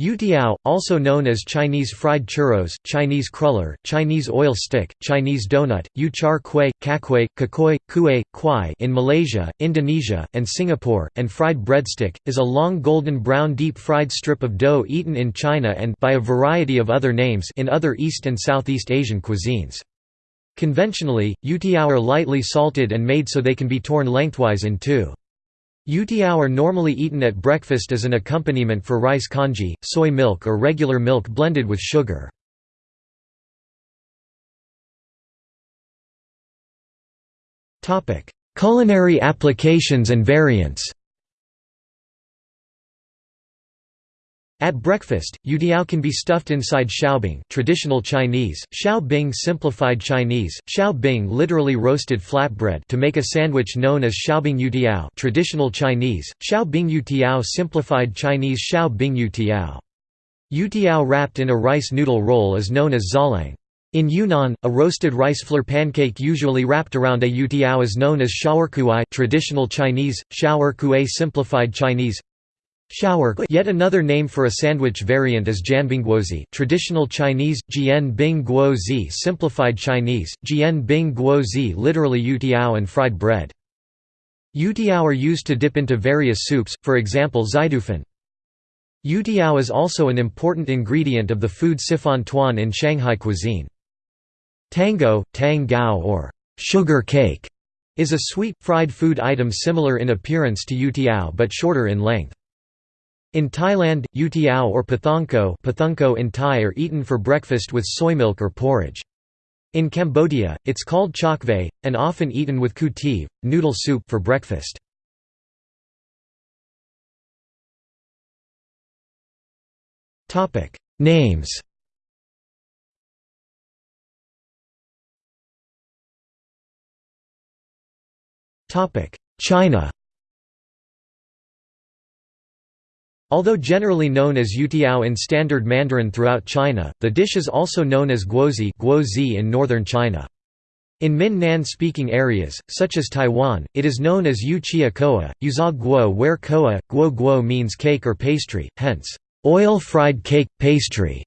Youtiao, also known as Chinese fried churros, Chinese cruller, Chinese oil stick, Chinese donut, yu char kueh, kakui, kakoi, kueh, kwai in Malaysia, Indonesia, and Singapore, and fried breadstick, is a long golden brown deep-fried strip of dough eaten in China and by a variety of other names in other East and Southeast Asian cuisines. Conventionally, youtiao are lightly salted and made so they can be torn lengthwise in two. Youtiao are normally eaten at breakfast as an accompaniment for rice congee, soy milk or regular milk blended with sugar. Culinary applications and variants At breakfast, youtiao can be stuffed inside xiaobing traditional Chinese, xiao bing simplified Chinese, xiao bing literally roasted flatbread to make a sandwich known as xiaobing youtiao traditional Chinese, xiao bing youtiao simplified Chinese xiao bing youtiao. Youtiao wrapped in a rice noodle roll is known as zhaliang. In Yunnan, a roasted rice flour pancake usually wrapped around a youtiao is known as shaoerkuai traditional Chinese, shaoerkuai simplified Chinese Shower Yet another name for a sandwich variant is jianbingguozi traditional Chinese, jian bing guozi simplified Chinese, jian bing guozi literally youtiao and fried bread. Youtiao are used to dip into various soups, for example zaidufen. Youtiao is also an important ingredient of the food cifantuan in Shanghai cuisine. Tango, tang gao or sugar cake is a sweet, fried food item similar in appearance to youtiao but shorter in length. In Thailand, youtiao or pathongko, pathongko in Thai are eaten for breakfast with soy milk or porridge. In Cambodia, it's called chok and often eaten with kutiv, noodle soup for breakfast. Names China Although generally known as youtiao in standard Mandarin throughout China, the dish is also known as guozi, guozi in northern China. In Min-Nan-speaking areas, such as Taiwan, it is known as yu chia koa, yuza guo where koa, guo guo means cake or pastry, hence, oil-fried cake, pastry.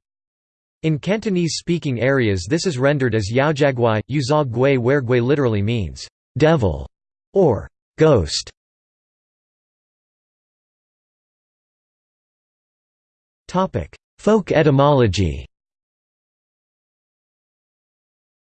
In Cantonese-speaking areas this is rendered as yaojiaguai, yuza gui where gui literally means, devil, or ghost. Folk etymology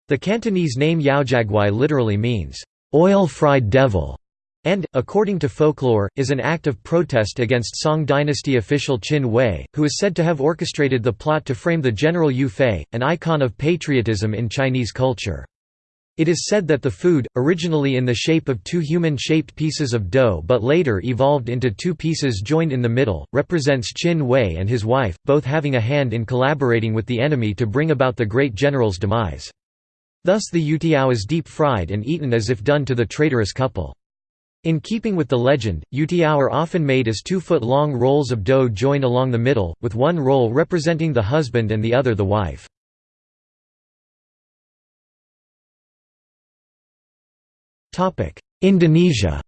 The Cantonese name Yaojiaguai literally means, oil-fried devil, and, according to folklore, is an act of protest against Song dynasty official Qin Hui, who is said to have orchestrated the plot to frame the General Yue Fei, an icon of patriotism in Chinese culture. It is said that the food, originally in the shape of two human-shaped pieces of dough but later evolved into two pieces joined in the middle, represents Qin Hui and his wife, both having a hand in collaborating with the enemy to bring about the great general's demise. Thus the youtiao is deep-fried and eaten as if done to the traitorous couple. In keeping with the legend, youtiao are often made as two-foot-long rolls of dough joined along the middle, with one roll representing the husband and the other the wife. Indonesia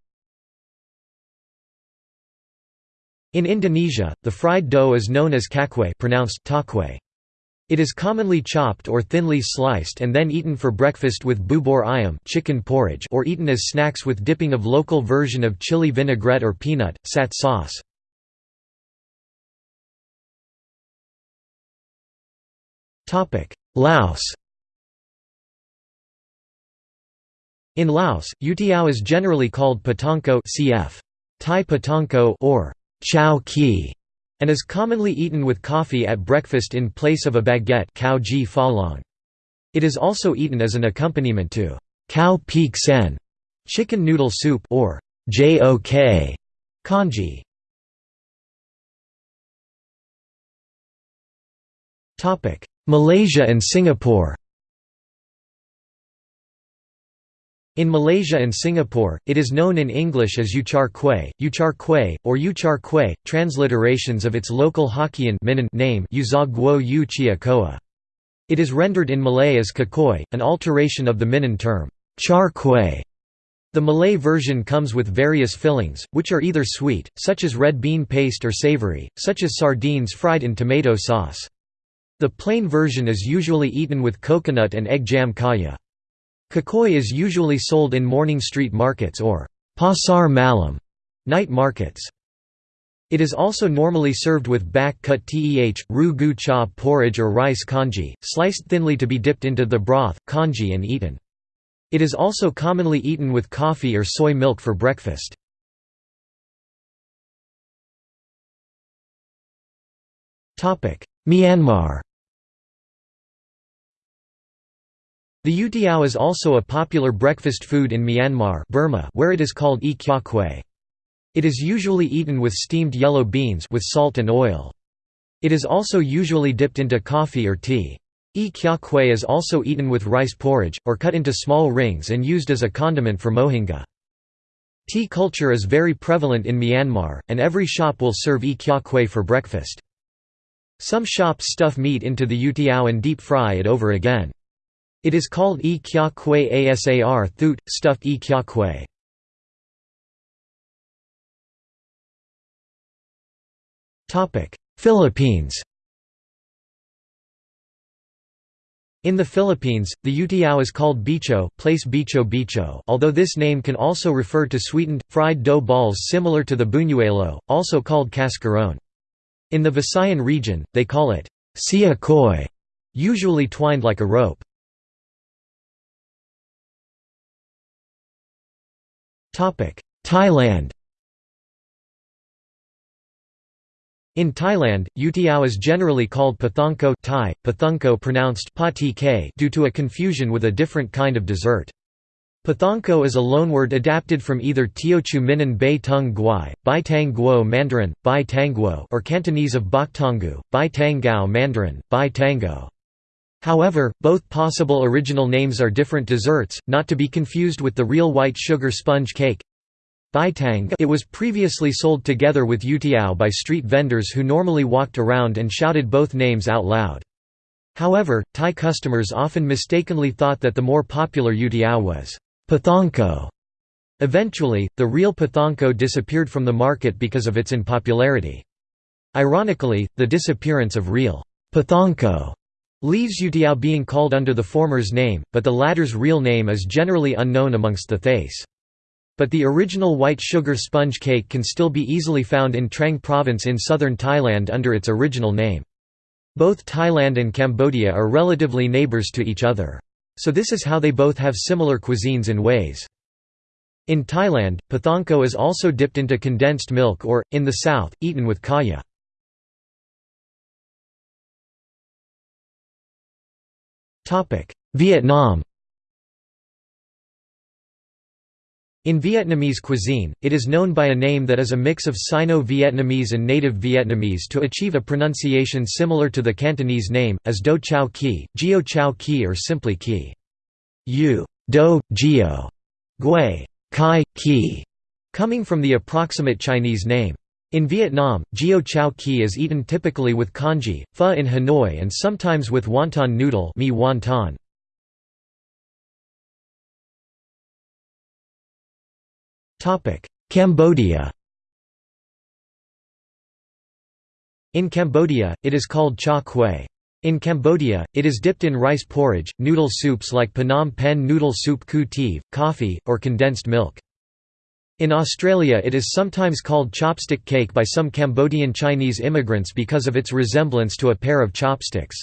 In Indonesia, the fried dough is known as kakwe pronounced takwe. It is commonly chopped or thinly sliced and then eaten for breakfast with bubur ayam chicken porridge or eaten as snacks with dipping of local version of chili vinaigrette or peanut, sat sauce. Laos In Laos, youtiao is generally called patonko cf. Thai patonko or chow ki, and is commonly eaten with coffee at breakfast in place of a baguette cow ji fa It is also eaten as an accompaniment to cow peek sen, chicken noodle soup or jok congee. Malaysia and Singapore In Malaysia and Singapore, it is known in English as Uchar Kueh, Uchar Kueh, or Uchar Kueh, transliterations of its local Hokkien name Uzog Guo Yu Chia Koa. It is rendered in Malay as kakoi, an alteration of the Minnan term, char kueh. The Malay version comes with various fillings, which are either sweet, such as red bean paste or savory, such as sardines fried in tomato sauce. The plain version is usually eaten with coconut and egg jam kaya. Kukui is usually sold in morning street markets or pasar malam night markets. It is also normally served with bak kut teh, ru gu cha porridge or rice congee, sliced thinly to be dipped into the broth, congee and eaten. It is also commonly eaten with coffee or soy milk for breakfast. Myanmar The youtiao is also a popular breakfast food in Myanmar Burma where it is called e kya kwe. It is usually eaten with steamed yellow beans with salt and oil. It is also usually dipped into coffee or tea. E kya kwe is also eaten with rice porridge, or cut into small rings and used as a condiment for mohinga. Tea culture is very prevalent in Myanmar, and every shop will serve e kya kwe for breakfast. Some shops stuff meat into the youtiao and deep fry it over again. It is called e kya kwe asar thut, stuffed e kya kwe. Philippines In the Philippines, the utiao is called bicho, place bicho bicho although this name can also refer to sweetened, fried dough balls similar to the buñuelo, also called cascarón. In the Visayan region, they call it koi, usually twined like a rope. Thailand In Thailand, youtiao is generally called pathongko Thai, pathungko pronounced due to a confusion with a different kind of dessert. Pathongko is a loanword adapted from either Teochew Minnan Bei Tung Guai, Bai Tang Guo Mandarin, Bai Tangguo or Cantonese of Bok Tongu, Bai Tanggao Mandarin, Bai Tango. However, both possible original names are different desserts, not to be confused with the real white sugar sponge cake, it was previously sold together with youtiao by street vendors who normally walked around and shouted both names out loud. However, Thai customers often mistakenly thought that the more popular youtiao was pathongko. Eventually, the real pathongko disappeared from the market because of its unpopularity. Ironically, the disappearance of real pathongko leaves youtiao being called under the former's name, but the latter's real name is generally unknown amongst the Thais. But the original white sugar sponge cake can still be easily found in Trang province in southern Thailand under its original name. Both Thailand and Cambodia are relatively neighbors to each other. So this is how they both have similar cuisines in ways. In Thailand, pathanko is also dipped into condensed milk or, in the south, eaten with kaya. Vietnam In Vietnamese cuisine, it is known by a name that is a mix of Sino-Vietnamese and native Vietnamese to achieve a pronunciation similar to the Cantonese name, as Do Chao Ki, Gio Chao Ki or simply Ki. U, Do, Gio, Gui, Kai, Ki, coming from the approximate Chinese name. In Vietnam, Gio Chao Ki is eaten typically with congee, pho in Hanoi and sometimes with wonton noodle mi wonton. Cambodia In Cambodia, it is called cha kwe. In Cambodia, it is dipped in rice porridge, noodle soups like Phnom Penh noodle soup ku coffee, or condensed milk. In Australia it is sometimes called chopstick cake by some Cambodian Chinese immigrants because of its resemblance to a pair of chopsticks.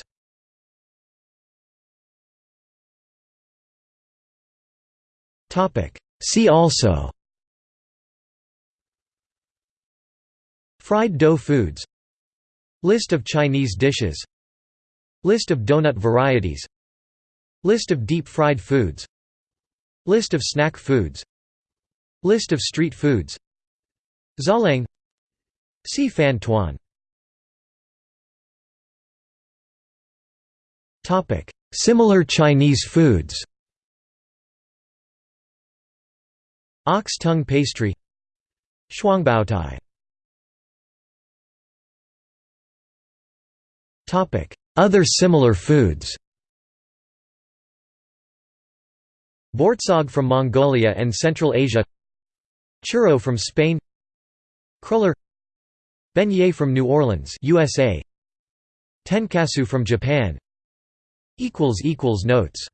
See also Fried dough foods List of Chinese dishes List of donut varieties List of deep-fried foods List of snack foods List of street foods. Zhaliang Si Fan Tuan. Similar Chinese foods. Ox tongue pastry. Shuangbaotai Other similar foods. Bortsog from Mongolia and Central Asia Churro from Spain Cruller Beignet from New Orleans USA Tenkatsu from Japan. Notes